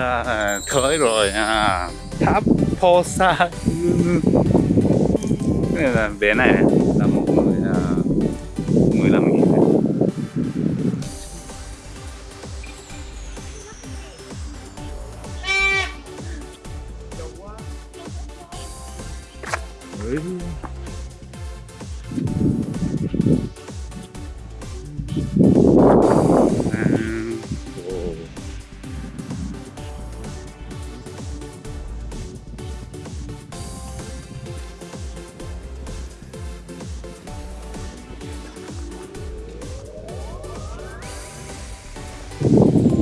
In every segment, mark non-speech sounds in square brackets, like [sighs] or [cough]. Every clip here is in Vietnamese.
à, tới rồi à, tháp Posa cái này là bé này.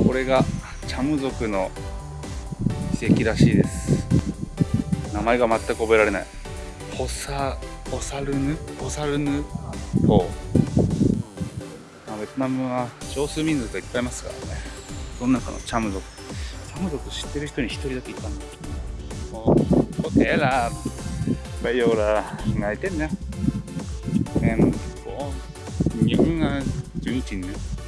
これがチャム族の遺跡らしいです。名前が全く覚えられない。ホサホサルヌ？ホサルヌ？島まあベトナムは少数民族がいっぱいいますからね。その中のチャム族。チャム族知ってる人に一人だけいたんだ。おホテラ bây giờ là ngày tết nha em có những uh, chương trình nữa Thế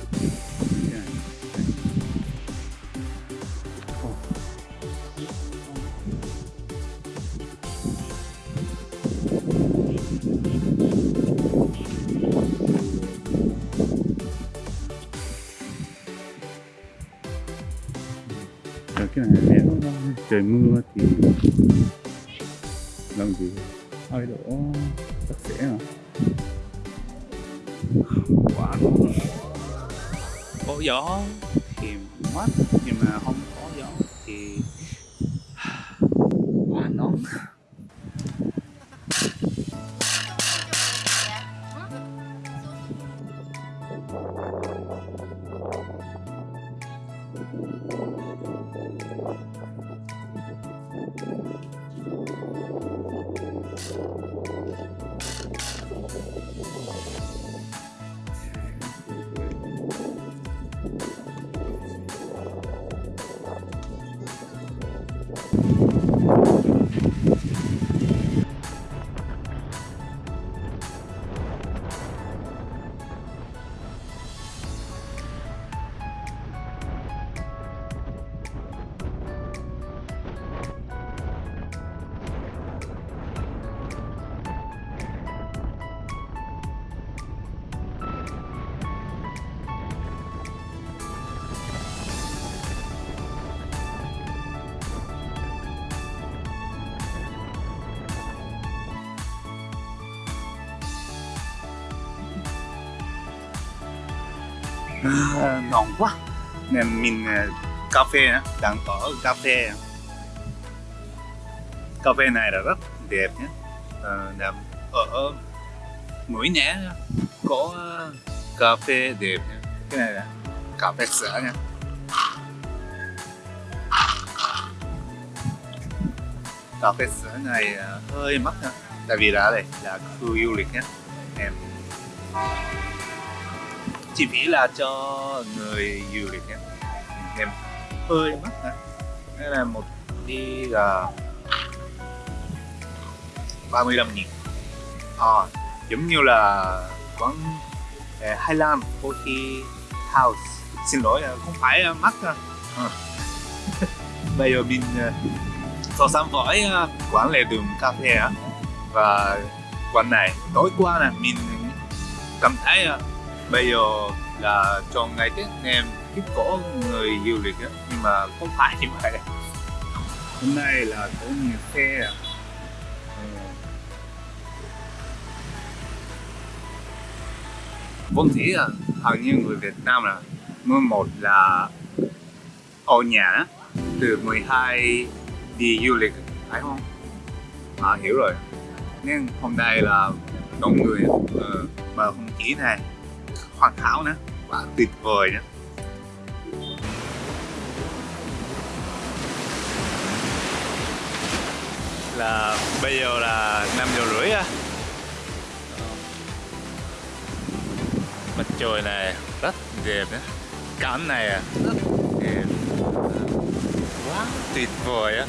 Rồi cái này nếu trời mưa thì làm gì? Hơi đổ? Sạch sẽ mà quá nóng có gió thì mát, nhưng mà không có gió thì [sighs] quá nóng. À, ngon quá. Nên mình ờ, cà phê đang ở cà phê. Cà phê này là rất đẹp nhé. À, ở mũi né có cà phê đẹp nhé. cái này là cà phê sữa nha cà phê sữa này hơi mắc nha tại vì là đây là khu du lịch nhé. Em chi phí là cho người du lịch nhé em hơi mắc hả? Đây là một đi là 35 nghìn? À, giống như là quán à, eh, Highland Coffee House. Xin lỗi à, không phải à, mắc à. Ờ. [laughs] bây giờ mình so sánh với quán lề đường cà phê và quán này tối qua là mình cảm thấy bây giờ là trong ngày tết em ít có người du lịch á nhưng mà không phải như vậy. Hôm nay là có nhiều xe vốn dĩ là hầu như người Việt Nam là mỗi một là ở nhà từ 12 đi du lịch phải không? À hiểu rồi. Nên hôm nay là đông người ờ, mà không chỉ này hoàn hảo nữa. Và tuyệt vời nữa là bây giờ là 5 giờ rưỡi á. Mặt trời này rất đẹp nhé, cảnh này à. rất đẹp. Quá tuyệt vời á.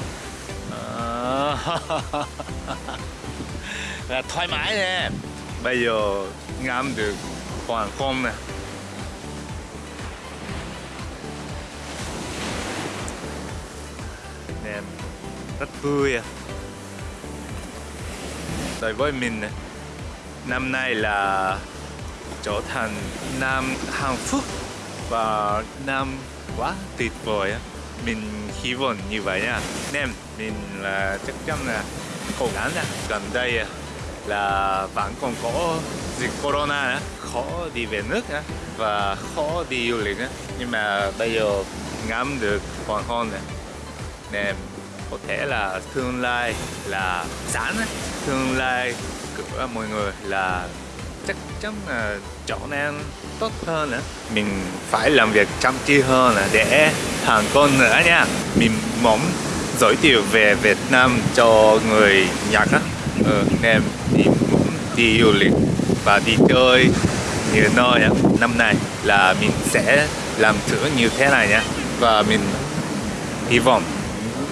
Ờ. [laughs] Là thoải mái nè. Bây giờ ngắm được hoàng hôn nè. Nè, rất vui à. Đối với mình nè. Năm nay là trở thành năm hạnh phúc và năm quá tuyệt vời á. Mình hy vọng như vậy nha. Nem mình là chắc chắn là cố gắng nha. Gần đây à, là vẫn còn có dịch corona khó đi về nước và khó đi du lịch nhưng mà bây giờ ngắm được hoàng hôn này nên có thể là tương lai là sẵn, tương lai của mọi người là chắc chắn là trở nên tốt hơn nữa mình phải làm việc chăm chỉ hơn để thành công nữa nha. Mình muốn giới thiệu về Việt Nam cho người Nhật á. Ờ, anh em đi muốn đi du lịch và đi chơi nhiều nơi nhá. năm nay là mình sẽ làm thử như thế này nhé và mình hy vọng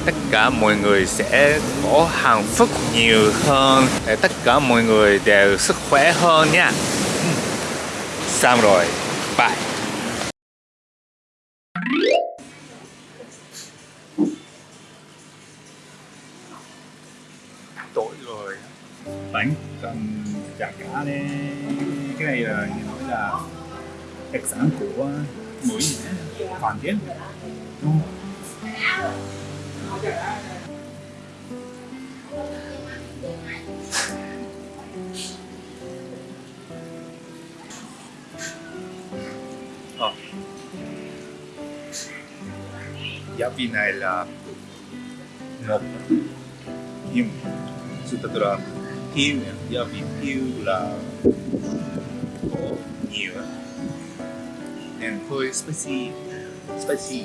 tất cả mọi người sẽ có hạnh phúc nhiều hơn, để tất cả mọi người đều sức khỏe hơn nha. Ừ. Xong rồi. Bye. Đánh cần chả cá đấy cái này là như nói là đặc sản của mũi hoàn thiện đúng không? Ờ. Giá vị này là một nhưng sự thật thiếu giá vị thiếu là có nhiều nên hơi spicy spicy.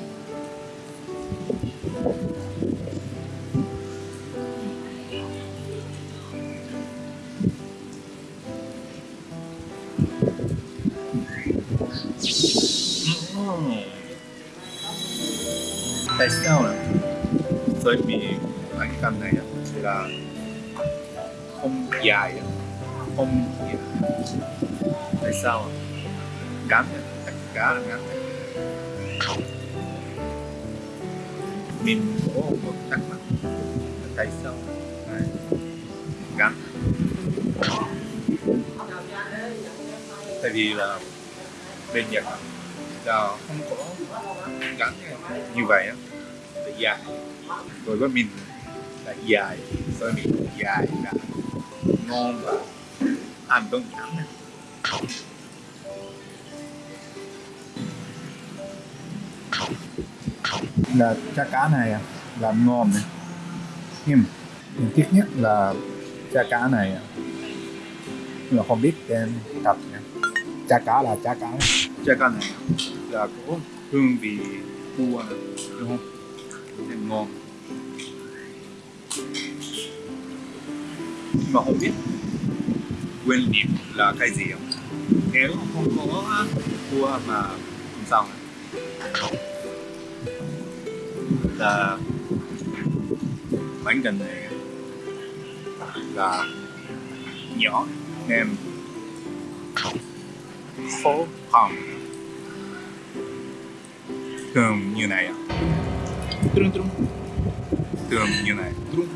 Tại sao là bởi vì cành này là không dài không dài tại sao ngắn tất cả là ngắn mình có một thắc mắc. Tại sao ngắn tại vì là bên Nhật là không có ngắn như vậy á, là dài. Rồi với mình là dài. Với mình dài. là ngon và ăn đơn giản là chả cá này à, làm ngon này. Nhưng mình tiếc nhất là chả cá này à. nhưng mà không biết tên thật nha. Chả cá là chả cá. Chả cá này là có hương vị cua này, đúng không? Nên ngon nhưng mà không biết nguyên liệu là cái gì không? Nếu không có cua mà này là bánh canh này là nhỏ nem phố hồng thường như này trưng trưng thường như này. Trưng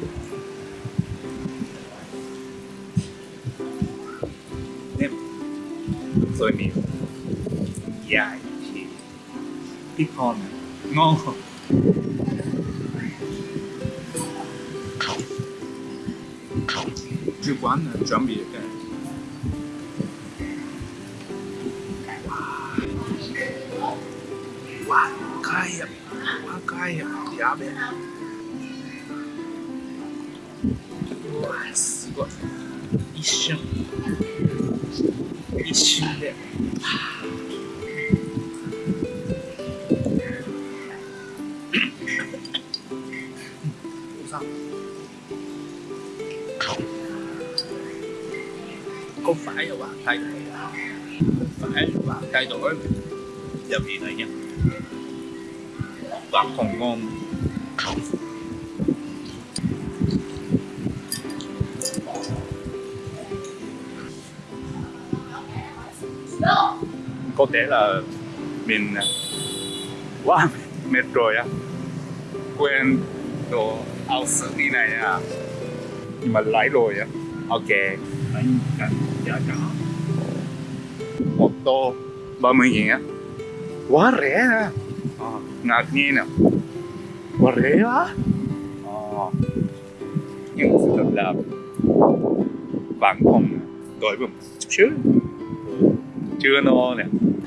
rồi miệng dài thì ít con ngon không chủ quán chuẩn bị cái wow cay ạ quá cay ạ giá bé wow すごい 一[laughs] 瞬一瞬でおさん không phải là bạn thấy phải thay đổi gia vị này nha và còn ngon Có thể là mình à, quá mệt rồi á. Quên đồ áo sơ mi này à nhưng mà lấy rồi á. Ok anh cần giá cả một tô 30 nghìn á. Quá rẻ á à ờ, ngạc nhiên à. Quá rẻ á. À. nhưng sự thật là bạn không đổi một chút xíu chưa no nè.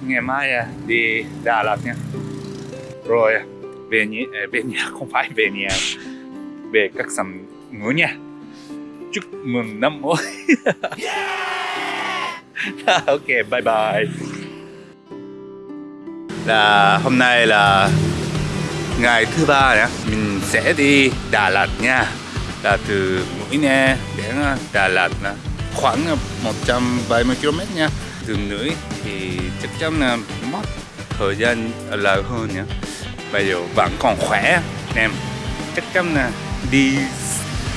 Ngày mai à, đi Đà Lạt nha. Rồi à, về nhà à, về nhà [laughs] không phải về nhà về các sầm ngủ nha. Chúc mừng năm mới. [laughs] À, ok bye bye. Là hôm nay là ngày thứ ba nhé mình sẽ đi Đà Lạt nha. Là từ Mũi Né đến Đà Lạt là khoảng 170 km nha thường Nữ thì chắc chắn là mất thời gian lâu hơn nhé bây giờ vẫn còn khỏe, em. Chắc chắn là đi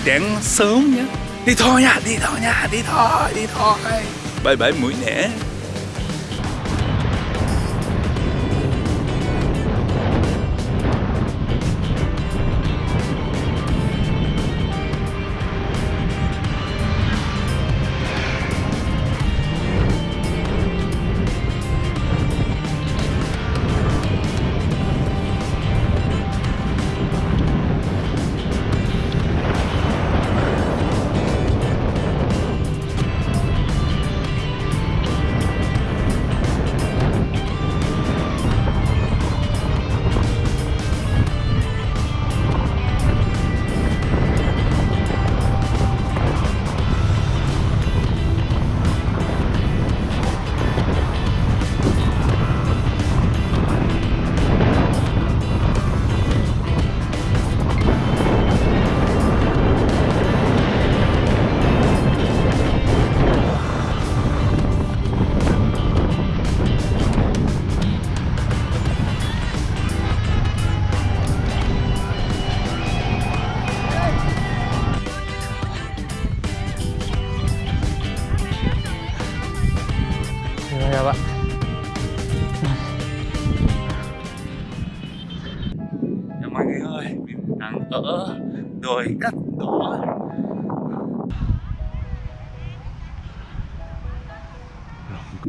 đến sớm nhé. Đi thôi nha, đi thôi nha, đi thôi đi thôi. Bye bye mũi nẻ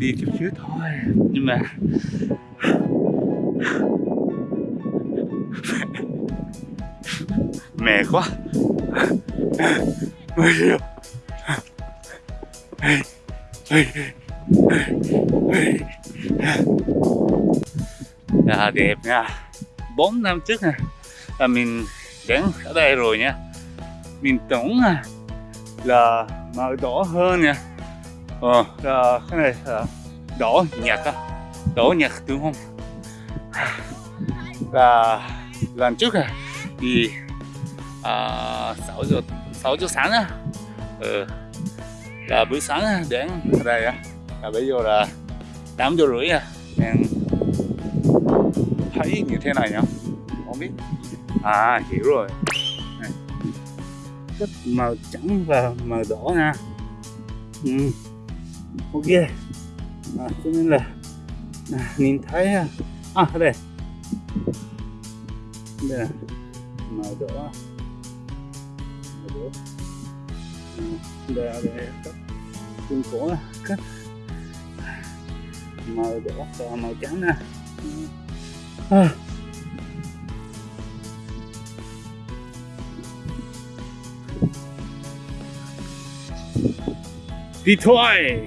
đi chút xíu thôi. Nhưng mà [laughs] mệt quá. Mệt rồi. Là đẹp nha. 4 năm trước nè là mình đến ở đây rồi nha. Mình tưởng là màu đỏ hơn nha ờ à, cái này là đỏ nhạt á đỏ nhạt đúng không là lần trước à thì à, 6 giờ 6 giờ sáng á ừ, là buổi sáng đến đây á là bây giờ là 8 giờ rưỡi à nên thấy như thế này nhá không biết à hiểu rồi này. rất màu trắng và màu đỏ nha ừ ok à, cho nên là à, nhìn thấy à, à đây. Đây là màu đỏ màu đỏ đây là đây các cung cổ các màu đỏ và màu trắng nè. À. đi thôi